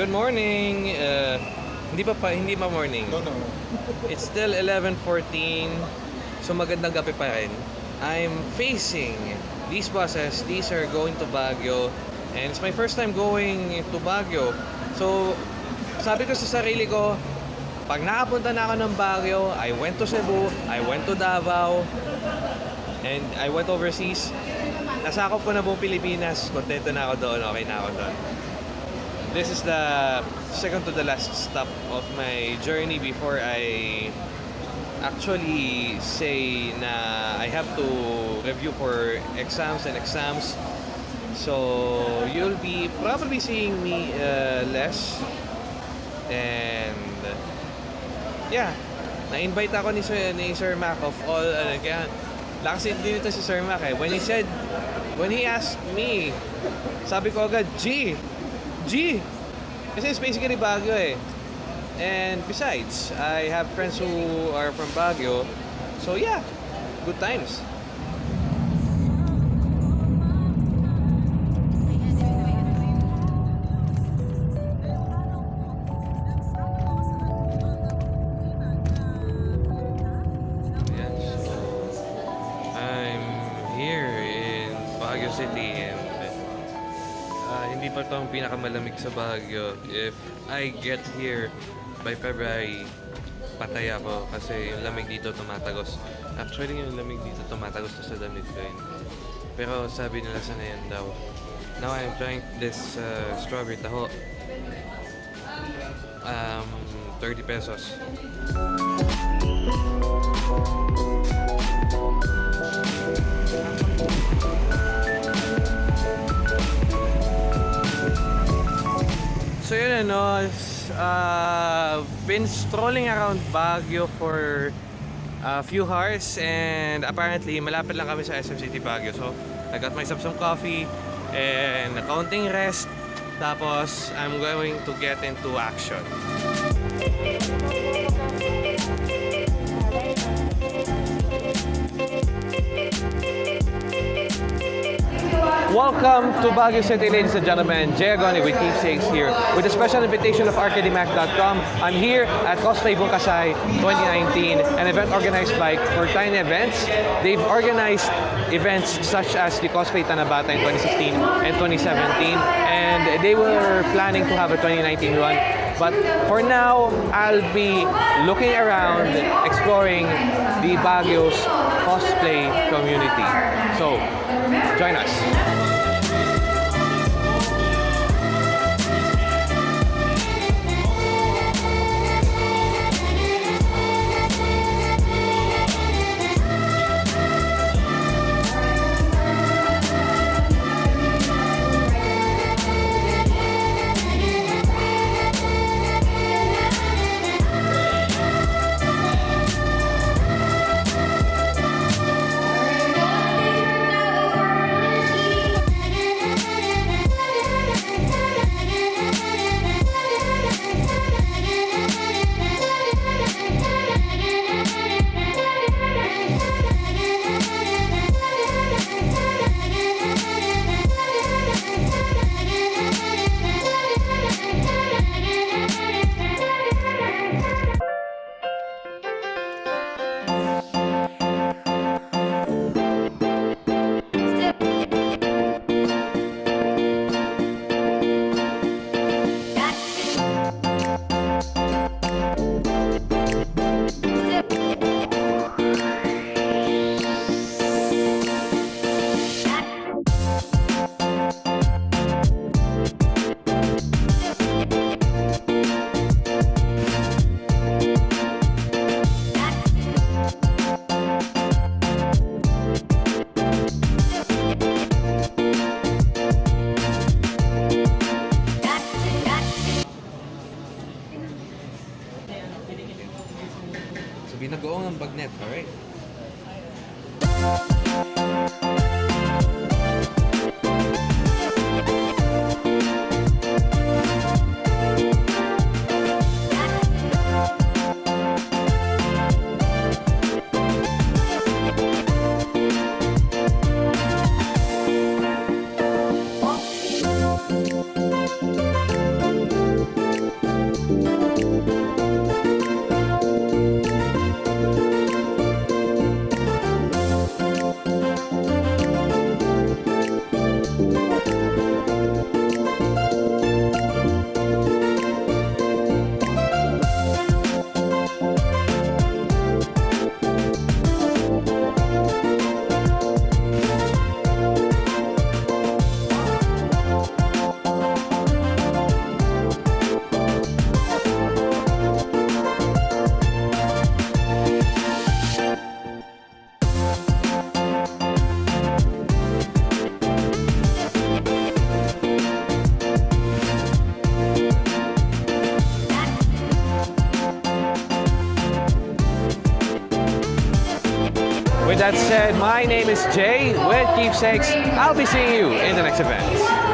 Good morning. Uh, hindi pa pa hindi pa morning. No, no. It's still 11:14. So magandang gabi pa rin. I'm facing these buses. These are going to Baguio and it's my first time going to Baguio. So sabi ko sa sarili ko, pag nakapunta na ako ng Baguio, I went to Cebu, I went to Davao, and I went overseas. Nasakop ko na buong Pilipinas. Kontento na ako doon. Okay na ako doon. This is the second to the last stop of my journey before I actually say na I have to review for exams and exams. So you'll be probably seeing me uh, less. And yeah, na-invite ako ni Sir, ni Sir Mac of all, ano, kaya, lakas din dito si Sir Mac eh. When he said, when he asked me, sabi ko agad, G! G! Kasi it's basically Baguio eh. And besides, I have friends who are from Baguio. So yeah, good times. Ayan, I'm here in Baguio City hindi pa ito ang pinakamalamig sa Baguio. If I get here by February, patay ako kasi yung lamig dito tumatagos. Actually, yung lamig dito tumatagos na sa damit ko yun. Pero sabi nila sana yan daw. Now I'm trying this uh, strawberry taho. Um, 30 pesos. Ano, uh, been strolling around Baguio for a few hours and apparently malapit lang kami sa SM City Baguio. So I got myself some coffee and a counting rest. Tapos I'm going to get into action. Welcome to Baguio City, ladies and gentlemen. Jay Agoni with Keepsakes here with a special invitation of ArcadeMac.com. I'm here at Cosplay Bungkasay 2019, an event organized by Fortine Events. They've organized events such as the Cosplay Tanabata in 2016 and 2017, and they were planning to have a 2019 run. But for now, I'll be looking around, exploring the Baguio's cosplay community. So, join us. Binagoong ang bagnet, alright? that said, my name is Jay with Keepsakes. I'll be seeing you in the next event.